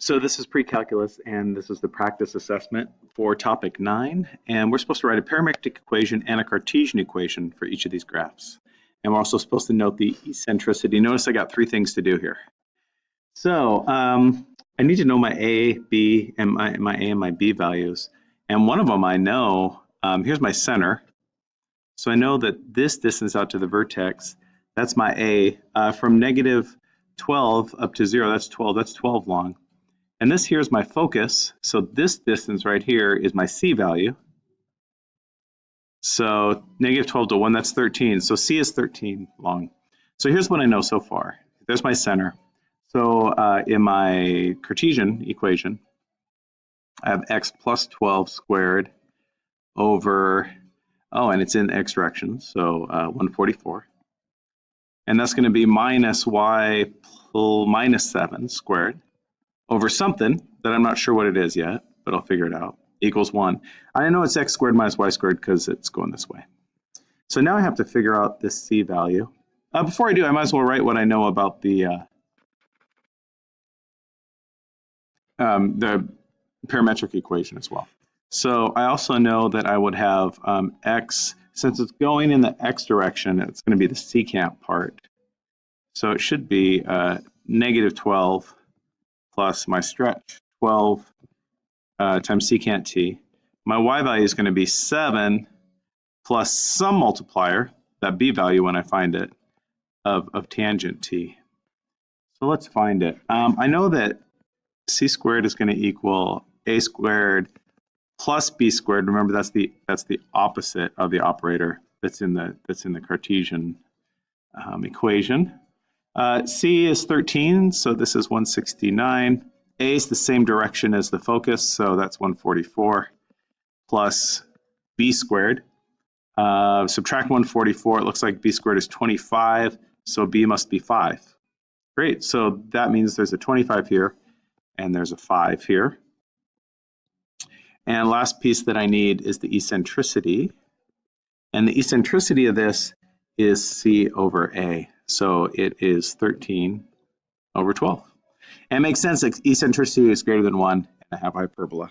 So this is pre-calculus and this is the practice assessment for topic nine. And we're supposed to write a parametric equation and a Cartesian equation for each of these graphs. And we're also supposed to note the eccentricity. Notice I got three things to do here. So um, I need to know my A, B, and my, my A and my B values. And one of them I know, um, here's my center. So I know that this distance out to the vertex, that's my A. Uh, from negative 12 up to zero, that's 12, that's 12 long. And this here is my focus. So this distance right here is my C value. So negative 12 to 1, that's 13. So C is 13 long. So here's what I know so far. There's my center. So uh, in my Cartesian equation, I have x plus 12 squared over, oh, and it's in x direction, so uh, 144. And that's going to be minus y minus 7 squared over something that I'm not sure what it is yet, but I'll figure it out, equals 1. I know it's x squared minus y squared because it's going this way. So now I have to figure out this c value. Uh, before I do, I might as well write what I know about the uh, um, the parametric equation as well. So I also know that I would have um, x, since it's going in the x direction, it's going to be the secant part. So it should be uh, negative 12 plus my stretch, 12 uh, times secant t. My y value is going to be 7 plus some multiplier, that b value when I find it, of, of tangent t. So let's find it. Um, I know that c squared is going to equal a squared plus b squared. Remember, that's the that's the opposite of the operator that's in the that's in the Cartesian um, equation. Uh, C is 13, so this is 169. A is the same direction as the focus, so that's 144 plus B squared. Uh, subtract 144, it looks like B squared is 25, so B must be 5. Great, so that means there's a 25 here, and there's a 5 here. And last piece that I need is the eccentricity. And the eccentricity of this is C over A. So it is 13 over 12. And it makes sense that eccentricity is greater than 1 and I have hyperbola.